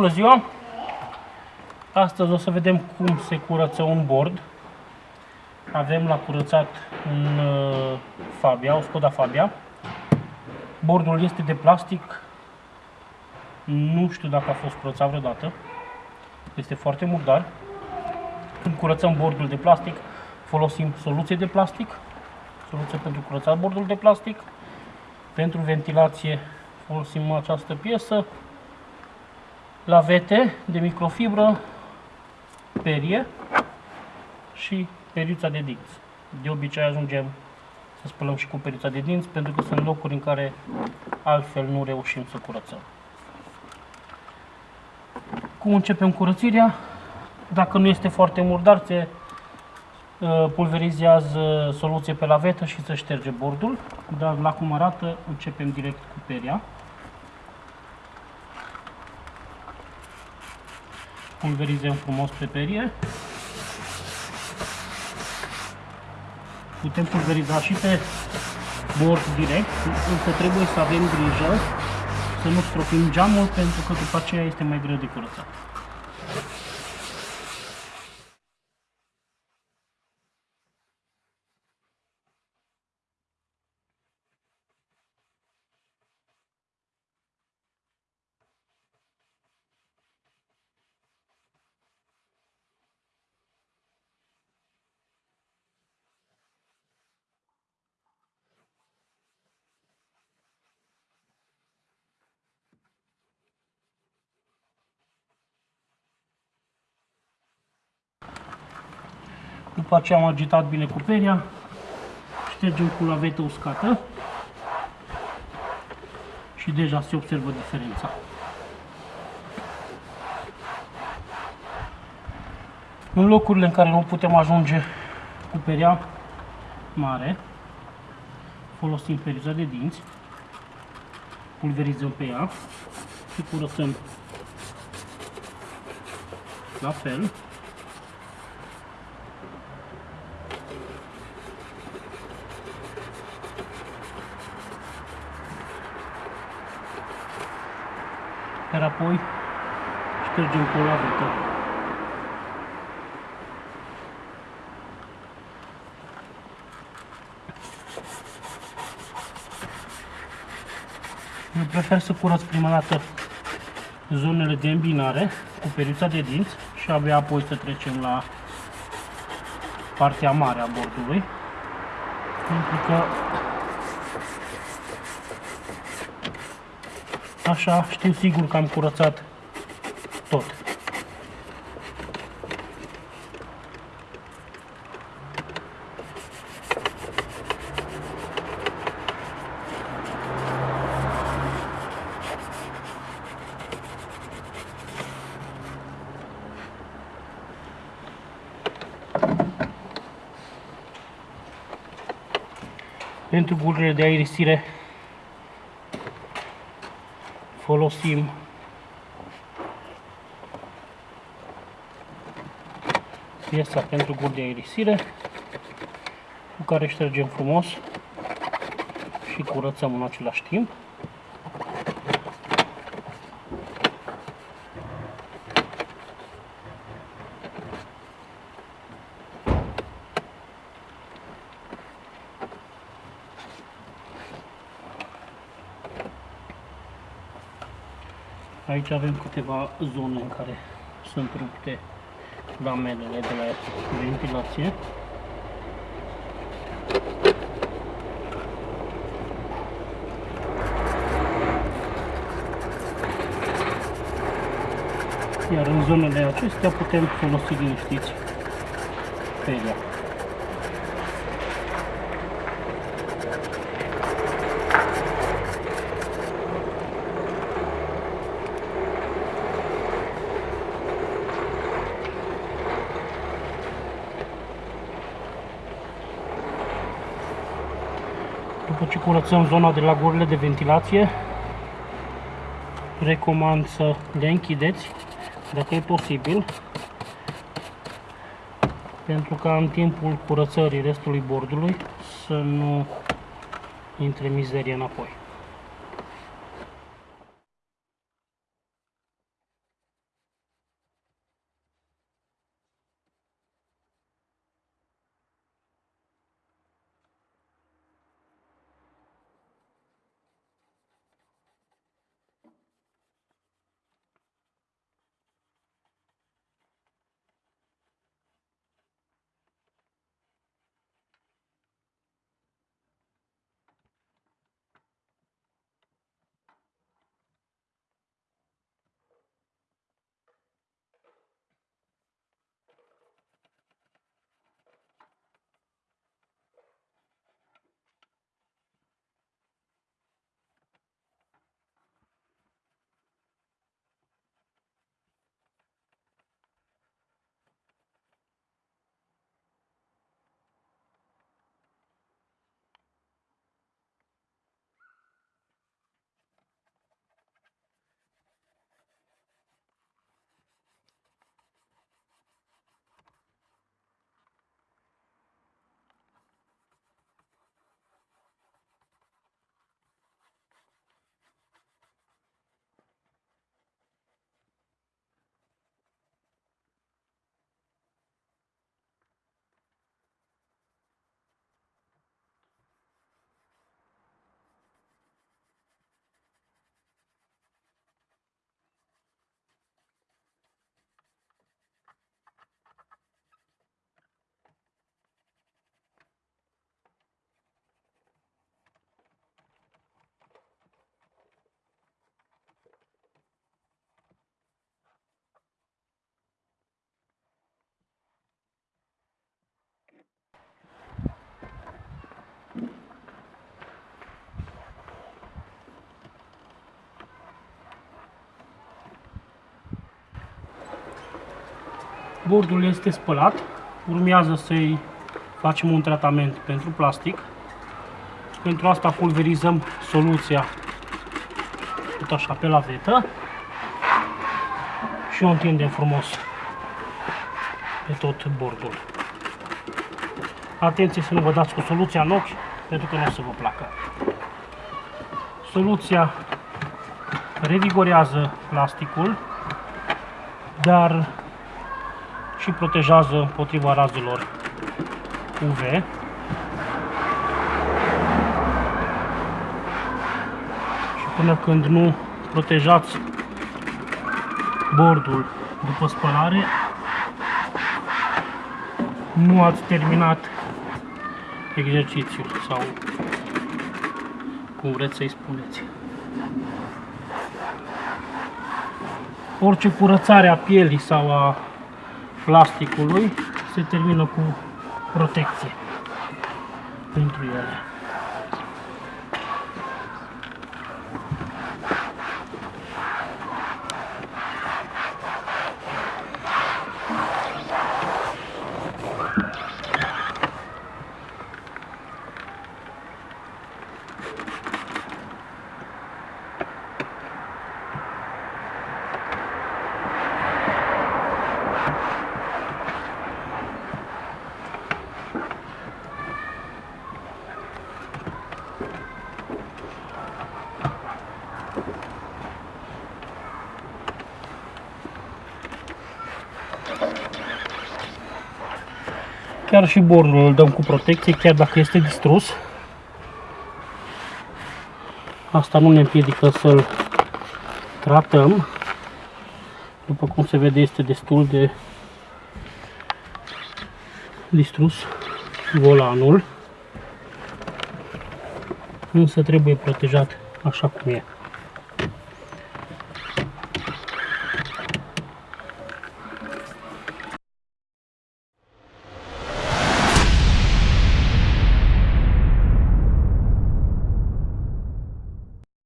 Bună ziua! Astăzi o să vedem cum se curăță un bord. Avem la curățat un uh, Fabia, o Skoda Fabia. Bordul este de plastic. Nu știu dacă a fost curățat vreodată. Este foarte murdar. Când curățăm bordul de plastic, folosim soluție de plastic. Soluție pentru curățat bordul de plastic. Pentru ventilație folosim această piesă lavete de microfibră, perie și periuța de dinți. De obicei ajungem să spălăm și cu periuța de dinți pentru că sunt locuri în care altfel nu reușim să curățăm. Cum începem curățirea? Dacă nu este foarte murdar, se uh, pulverizează soluție pe lavetă și se șterge bordul. Dar la cum arată, începem direct cu peria. Pulverizăm frumos pe perie. Putem pulveriza și pe bord direct, însă trebuie să avem grijă să nu stropim geamul pentru că după aceea este mai greu de curățat. După ce am agitat bine cu peria, ștergem cu lavetă uscată. Și deja se observă diferența. În locurile în care nu putem ajunge cu peria mare, folosim periuța de dinți, pulverizăm pe ea și curățăm la fel iar apoi ștergem cu o lavetă. Eu prefer să curăț prima dată zonele de îmbinare cu periuța de dinți și abia apoi să trecem la partea mare a bordului pentru că Așa știu sigur că am curățat tot. Pentru gurile de aerisire folosim piesa pentru gur de aerisire cu care ștergem frumos și curățăm în același timp. Aici avem câteva zone în care sunt rupte lamelele de la ventilație. Iar în zonele acestea putem folosi liniștiți peria. După ce curățăm zona de la gurile de ventilație, recomand să le închideți, dacă e posibil, pentru ca în timpul curățării restului bordului să nu intre mizerie înapoi. Bordul este spălat. Urmează să-i facem un tratament pentru plastic. Pentru asta pulverizăm soluția tot așa pe lavetă și o întindem frumos pe tot bordul. Atenție să nu vă dați cu soluția în ochi, pentru că nu o să vă placă. Soluția revigorează plasticul, dar și protejează împotriva razelor UV. Și până când nu protejați bordul după spălare, nu ați terminat exercițiul sau cum vreți să-i spuneți. Orice curățare a pielii sau a plasticului se termină cu protecție pentru ele. Chiar și bordul îl dăm cu protecție, chiar dacă este distrus. Asta nu ne împiedică să-l tratăm. După cum se vede, este destul de distrus volanul. Însă trebuie protejat așa cum e.